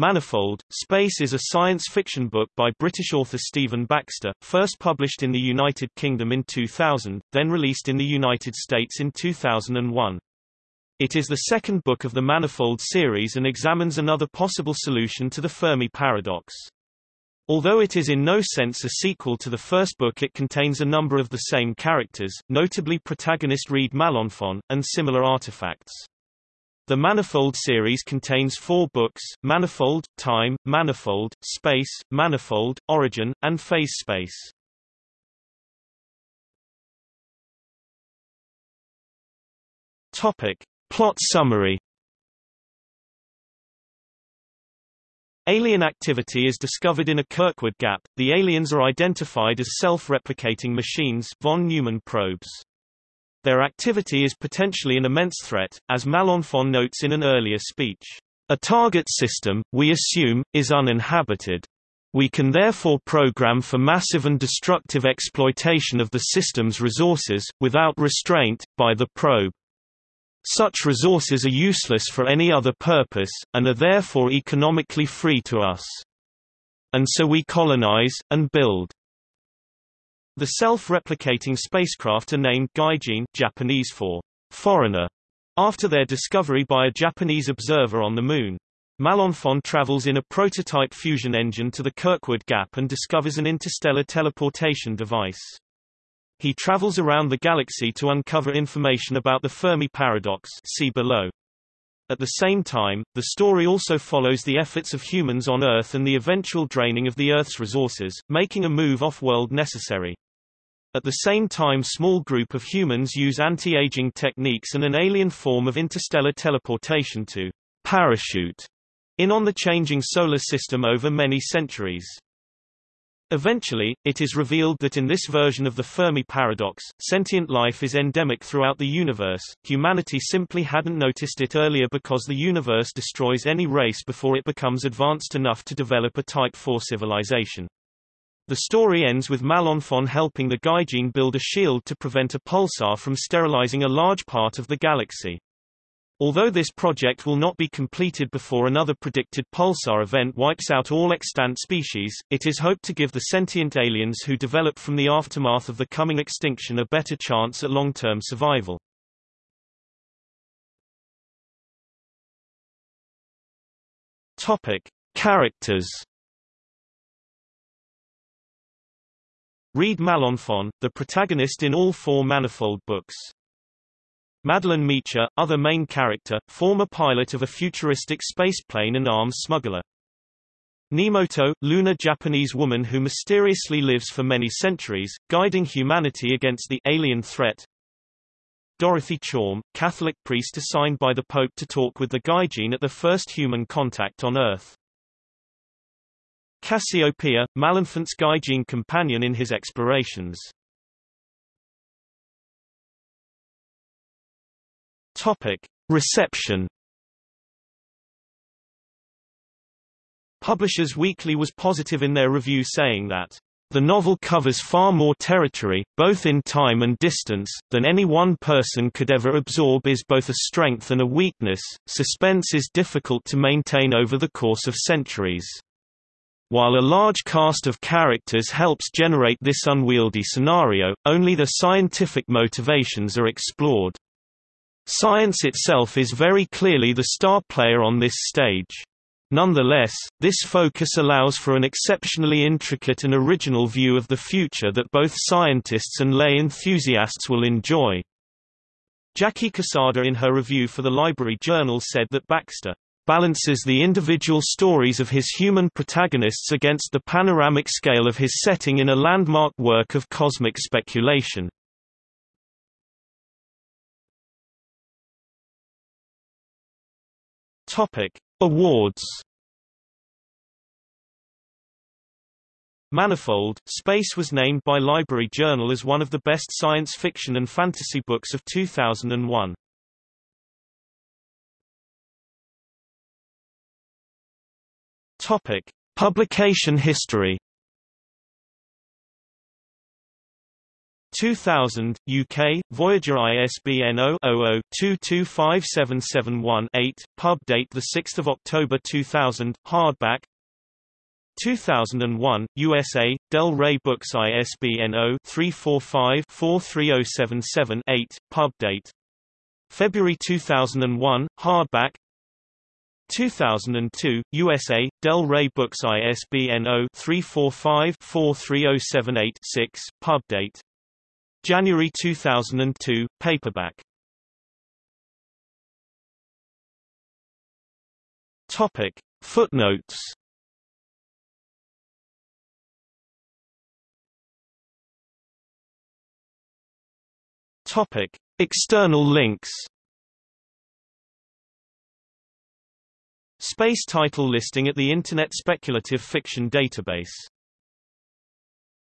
Manifold, Space is a science fiction book by British author Stephen Baxter, first published in the United Kingdom in 2000, then released in the United States in 2001. It is the second book of the Manifold series and examines another possible solution to the Fermi paradox. Although it is in no sense a sequel to the first book it contains a number of the same characters, notably protagonist Reed Malenfant, and similar artifacts. The Manifold series contains four books, Manifold, Time, Manifold, Space, Manifold, Origin, and Phase Space. Topic. Plot summary Alien activity is discovered in a Kirkwood gap. The aliens are identified as self-replicating machines von Neumann probes. Their activity is potentially an immense threat, as Malenfant notes in an earlier speech. A target system, we assume, is uninhabited. We can therefore program for massive and destructive exploitation of the system's resources, without restraint, by the probe. Such resources are useless for any other purpose, and are therefore economically free to us. And so we colonize, and build. The self-replicating spacecraft are named Gaijin Japanese for foreigner, after their discovery by a Japanese observer on the Moon. Malenfant travels in a prototype fusion engine to the Kirkwood Gap and discovers an interstellar teleportation device. He travels around the galaxy to uncover information about the Fermi paradox see below. At the same time, the story also follows the efforts of humans on Earth and the eventual draining of the Earth's resources, making a move off-world necessary. At the same time small group of humans use anti-aging techniques and an alien form of interstellar teleportation to parachute in on the changing solar system over many centuries. Eventually, it is revealed that in this version of the Fermi paradox, sentient life is endemic throughout the universe. Humanity simply hadn't noticed it earlier because the universe destroys any race before it becomes advanced enough to develop a Type 4 civilization. The story ends with Malenfant helping the Gaijin build a shield to prevent a pulsar from sterilizing a large part of the galaxy. Although this project will not be completed before another predicted pulsar event wipes out all extant species, it is hoped to give the sentient aliens who develop from the aftermath of the coming extinction a better chance at long-term survival. Topic. Characters Reed Malenfant, the protagonist in all four Manifold books. Madeleine Meacher, other main character, former pilot of a futuristic spaceplane and arms smuggler. Nemoto, lunar Japanese woman who mysteriously lives for many centuries, guiding humanity against the alien threat. Dorothy Chaum, Catholic priest assigned by the Pope to talk with the Gaijin at the first human contact on Earth. Cassiopeia, Malenfant's Gaijin companion in his explorations. Topic. Reception Publishers Weekly was positive in their review saying that the novel covers far more territory, both in time and distance, than any one person could ever absorb is both a strength and a weakness. Suspense is difficult to maintain over the course of centuries. While a large cast of characters helps generate this unwieldy scenario, only the scientific motivations are explored. Science itself is very clearly the star player on this stage. Nonetheless, this focus allows for an exceptionally intricate and original view of the future that both scientists and lay enthusiasts will enjoy. Jackie Cassada in her review for the Library Journal said that Baxter balances the individual stories of his human protagonists against the panoramic scale of his setting in a landmark work of cosmic speculation. Topic: Awards. Manifold, Space was named by Library Journal as one of the best science fiction and fantasy books of 2001. Topic: Publication history. 2000, UK, Voyager ISBN 0-00-225771-8, pub date 6 October 2000, hardback. 2001, USA, Del Rey Books ISBN 0-345-43077-8, pub date. February 2001, hardback. 2002, USA, Del Rey Books ISBN 0-345-43078-6, pub date January 2002, paperback. Topic. Footnotes Topic. External links Space title listing at the Internet Speculative Fiction Database